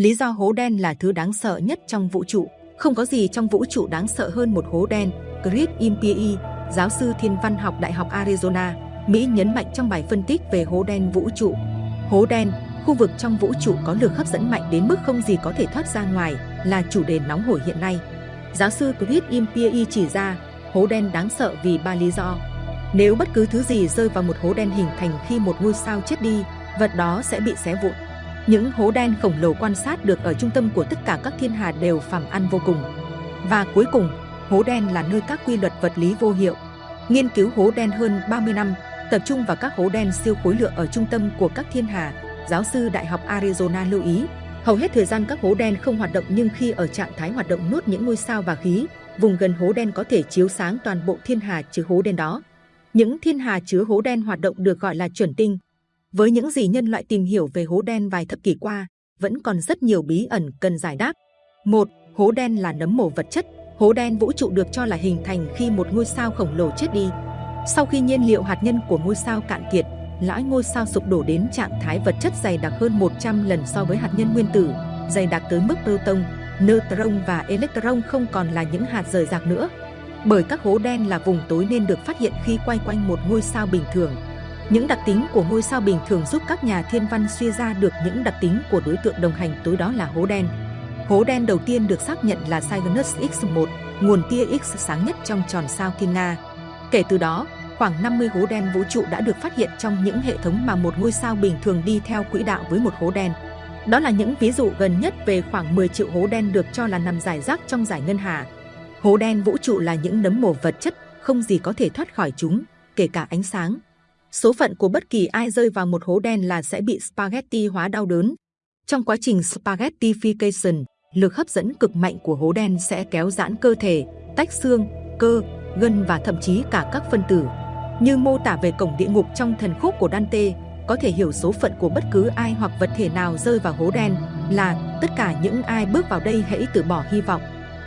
Lý do hố đen là thứ đáng sợ nhất trong vũ trụ. Không có gì trong vũ trụ đáng sợ hơn một hố đen. Chris Impey, giáo sư thiên văn học Đại học Arizona, Mỹ nhấn mạnh trong bài phân tích về hố đen vũ trụ. Hố đen, khu vực trong vũ trụ có lực hấp dẫn mạnh đến mức không gì có thể thoát ra ngoài, là chủ đề nóng hổi hiện nay. Giáo sư Chris Impey chỉ ra, hố đen đáng sợ vì ba lý do. Nếu bất cứ thứ gì rơi vào một hố đen hình thành khi một ngôi sao chết đi, vật đó sẽ bị xé vụn. Những hố đen khổng lồ quan sát được ở trung tâm của tất cả các thiên hà đều phàm ăn vô cùng. Và cuối cùng, hố đen là nơi các quy luật vật lý vô hiệu. Nghiên cứu hố đen hơn 30 năm, tập trung vào các hố đen siêu khối lượng ở trung tâm của các thiên hà, giáo sư Đại học Arizona lưu ý, hầu hết thời gian các hố đen không hoạt động nhưng khi ở trạng thái hoạt động nuốt những ngôi sao và khí, vùng gần hố đen có thể chiếu sáng toàn bộ thiên hà chứa hố đen đó. Những thiên hà chứa hố đen hoạt động được gọi là chuẩn tinh. Với những gì nhân loại tìm hiểu về hố đen vài thập kỷ qua, vẫn còn rất nhiều bí ẩn cần giải đáp. Một, Hố đen là nấm mồ vật chất. Hố đen vũ trụ được cho là hình thành khi một ngôi sao khổng lồ chết đi. Sau khi nhiên liệu hạt nhân của ngôi sao cạn kiệt, lõi ngôi sao sụp đổ đến trạng thái vật chất dày đặc hơn 100 lần so với hạt nhân nguyên tử, dày đặc tới mức proton, neutron và electron không còn là những hạt rời rạc nữa. Bởi các hố đen là vùng tối nên được phát hiện khi quay quanh một ngôi sao bình thường. Những đặc tính của ngôi sao bình thường giúp các nhà thiên văn suy ra được những đặc tính của đối tượng đồng hành tối đó là hố đen. Hố đen đầu tiên được xác nhận là Cygnus X1, nguồn tia X sáng nhất trong tròn sao Thiên Nga. Kể từ đó, khoảng 50 hố đen vũ trụ đã được phát hiện trong những hệ thống mà một ngôi sao bình thường đi theo quỹ đạo với một hố đen. Đó là những ví dụ gần nhất về khoảng 10 triệu hố đen được cho là nằm giải rác trong giải ngân hà. Hố đen vũ trụ là những nấm mồ vật chất, không gì có thể thoát khỏi chúng, kể cả ánh sáng. Số phận của bất kỳ ai rơi vào một hố đen là sẽ bị spaghetti hóa đau đớn. Trong quá trình spaghettification, lực hấp dẫn cực mạnh của hố đen sẽ kéo giãn cơ thể, tách xương, cơ, gân và thậm chí cả các phân tử. Như mô tả về cổng địa ngục trong thần khúc của Dante, có thể hiểu số phận của bất cứ ai hoặc vật thể nào rơi vào hố đen là tất cả những ai bước vào đây hãy từ bỏ hy vọng.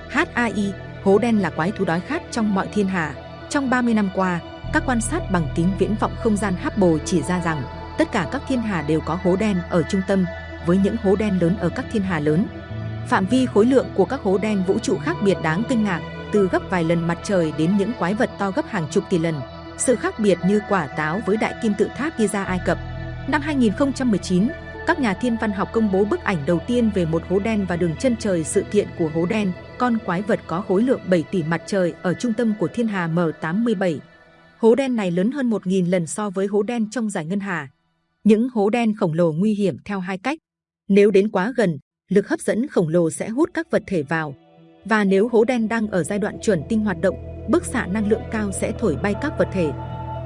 HAI, hố đen là quái thú đói khát trong mọi thiên hà. Trong 30 năm qua, các quan sát bằng kính viễn vọng không gian Hubble chỉ ra rằng tất cả các thiên hà đều có hố đen ở trung tâm, với những hố đen lớn ở các thiên hà lớn. Phạm vi khối lượng của các hố đen vũ trụ khác biệt đáng kinh ngạc, từ gấp vài lần mặt trời đến những quái vật to gấp hàng chục tỷ lần. Sự khác biệt như quả táo với đại kim tự tháp Giza Ai Cập. Năm 2019, các nhà thiên văn học công bố bức ảnh đầu tiên về một hố đen và đường chân trời sự kiện của hố đen, con quái vật có khối lượng 7 tỷ mặt trời ở trung tâm của thiên hà M87. Hố đen này lớn hơn 1.000 lần so với hố đen trong giải ngân hà. Những hố đen khổng lồ nguy hiểm theo hai cách. Nếu đến quá gần, lực hấp dẫn khổng lồ sẽ hút các vật thể vào. Và nếu hố đen đang ở giai đoạn chuẩn tinh hoạt động, bức xạ năng lượng cao sẽ thổi bay các vật thể.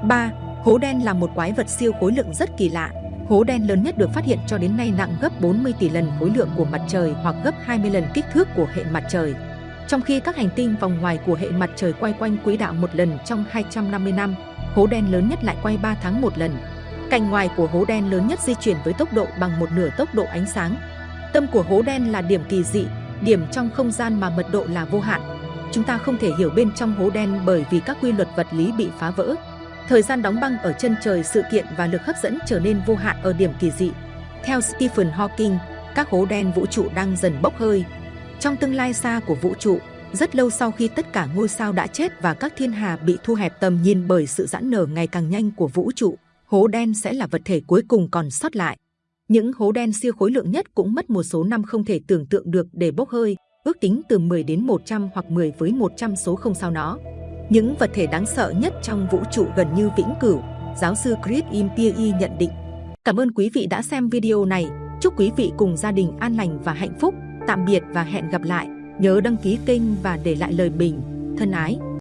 3. Hố đen là một quái vật siêu khối lượng rất kỳ lạ. Hố đen lớn nhất được phát hiện cho đến nay nặng gấp 40 tỷ lần khối lượng của mặt trời hoặc gấp 20 lần kích thước của hệ mặt trời. Trong khi các hành tinh vòng ngoài của hệ mặt trời quay quanh quỹ đạo một lần trong 250 năm, hố đen lớn nhất lại quay 3 tháng một lần. Cạnh ngoài của hố đen lớn nhất di chuyển với tốc độ bằng một nửa tốc độ ánh sáng. Tâm của hố đen là điểm kỳ dị, điểm trong không gian mà mật độ là vô hạn. Chúng ta không thể hiểu bên trong hố đen bởi vì các quy luật vật lý bị phá vỡ. Thời gian đóng băng ở chân trời sự kiện và lực hấp dẫn trở nên vô hạn ở điểm kỳ dị. Theo Stephen Hawking, các hố đen vũ trụ đang dần bốc hơi. Trong tương lai xa của vũ trụ, rất lâu sau khi tất cả ngôi sao đã chết và các thiên hà bị thu hẹp tầm nhìn bởi sự giãn nở ngày càng nhanh của vũ trụ, hố đen sẽ là vật thể cuối cùng còn sót lại. Những hố đen siêu khối lượng nhất cũng mất một số năm không thể tưởng tượng được để bốc hơi, ước tính từ 10 đến 100 hoặc 10 với 100 số không sao nó. Những vật thể đáng sợ nhất trong vũ trụ gần như vĩnh cửu, giáo sư Chris Impey nhận định. Cảm ơn quý vị đã xem video này. Chúc quý vị cùng gia đình an lành và hạnh phúc. Tạm biệt và hẹn gặp lại. Nhớ đăng ký kênh và để lại lời bình. Thân ái!